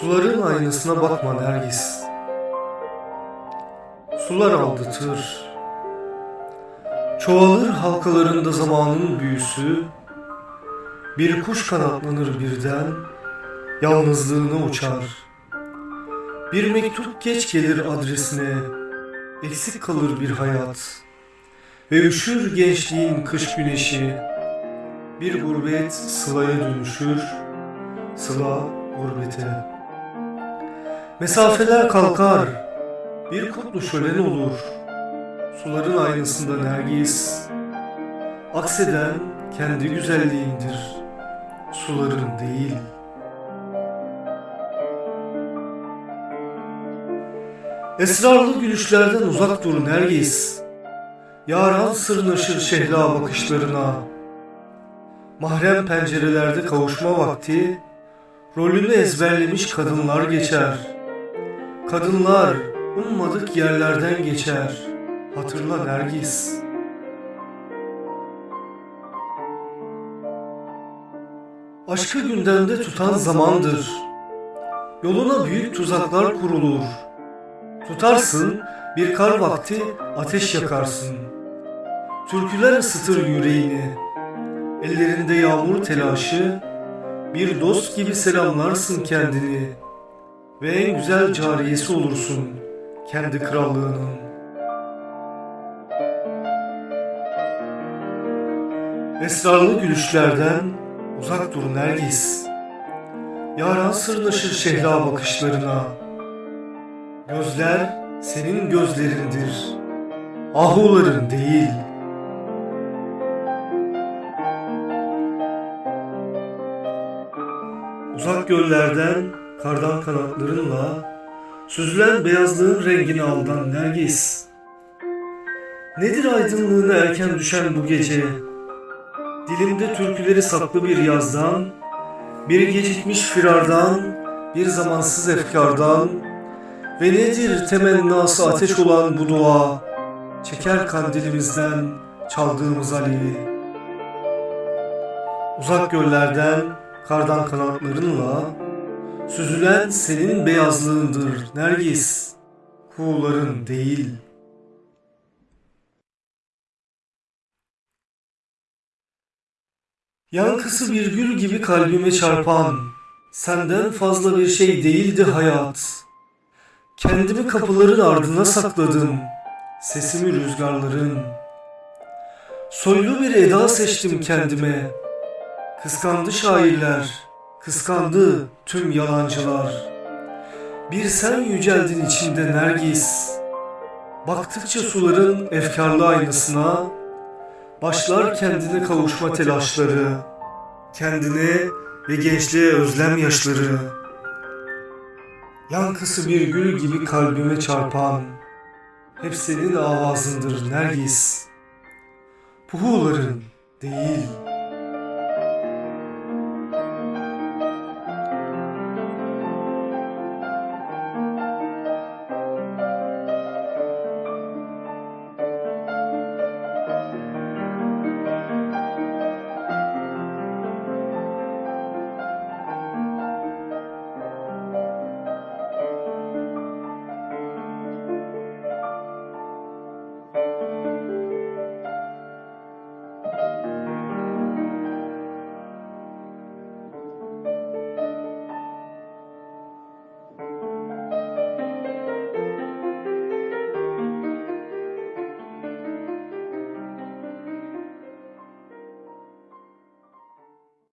Suların aynasına bakma Nergis. Sular aldatır. Çoğalır halkalarında zamanın büyüsü. Bir kuş kanatlanır birden, yalnızlığına uçar. Bir mektup geç gelir adresine, eksik kalır bir hayat. Ve üşür gençliğin kış güneşi, bir gurbet sılaya dönüşür, sıla gurbete. Mesafeler kalkar, bir kutlu şölen olur. Suların aynasında nergis, akseden kendi güzelliğindir, suların değil. Esrarlı gülüşlerden uzak dur nergis, yaran sırnaşır şehla bakışlarına. Mahrem pencerelerde kavuşma vakti, rolünü ezberlemiş kadınlar geçer.'' Kadınlar ummadık yerlerden geçer. Hatırla Nergis. Aşkı gündemde tutan zamandır. Yoluna büyük tuzaklar kurulur. Tutarsın bir kar vakti ateş yakarsın. Türküler ısıtır yüreğini. Ellerinde yağmur telaşı. Bir dost gibi selamlarsın kendini.'' Ve en güzel cariyesi olursun kendi krallığının. Esrarlı gülüşlerden uzak dur Nergis. Yaran sırnaşır şehla bakışlarına. Gözler senin gözlerindir. Ahuların değil. Uzak göllerden kardan kanatlarınla süzülen beyazlığın rengini aldan Nergis. Nedir aydınlığına erken düşen bu gece? Dilimde türküleri saklı bir yazdan, bir gecikmiş firardan, bir zamansız efkardan ve nedir temennası ateş olan bu dua? Çeker kandilimizden çaldığımız alevi. Uzak göllerden, kardan kanatlarınla Süzülen senin beyazlığındır Nergis, kuğuların değil. Yankısı bir gül gibi kalbime çarpan, senden fazla bir şey değildi hayat. Kendimi kapıların ardına sakladım, sesimi rüzgarların. Soylu bir eda seçtim kendime, kıskandı şairler.'' Kıskandı tüm yalancılar. Bir sen yüceldin içinde Nergis. Baktıkça suların efkarlı aynasına, başlar kendine kavuşma telaşları, kendine ve gençliğe özlem yaşları. Yankısı bir gül gibi kalbime çarpan, hep senin avazındır Nergis. Puhuların değil.''